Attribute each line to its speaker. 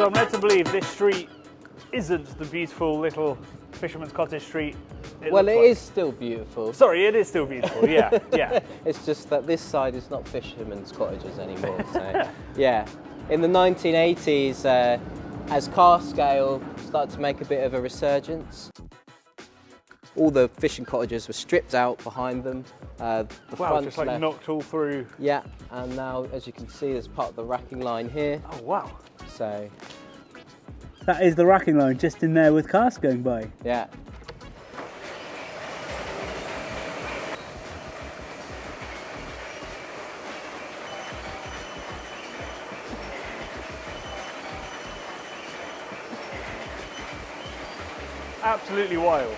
Speaker 1: So I'm led to believe this street isn't the beautiful little fisherman's cottage street. It
Speaker 2: well, it
Speaker 1: like.
Speaker 2: is still beautiful.
Speaker 1: Sorry, it is still beautiful. Yeah, yeah.
Speaker 2: It's just that this side is not fishermen's cottages anymore. So, yeah. In the 1980s, uh, as car scale started to make a bit of a resurgence, all the fishing cottages were stripped out behind them. Uh, the
Speaker 1: Wow, just like
Speaker 2: left-
Speaker 1: knocked all through.
Speaker 2: Yeah, and now, as you can see, there's part of the racking line here.
Speaker 1: Oh wow.
Speaker 2: So,
Speaker 3: That is the racking line just in there with cars going by.
Speaker 2: yeah.
Speaker 1: Absolutely wild.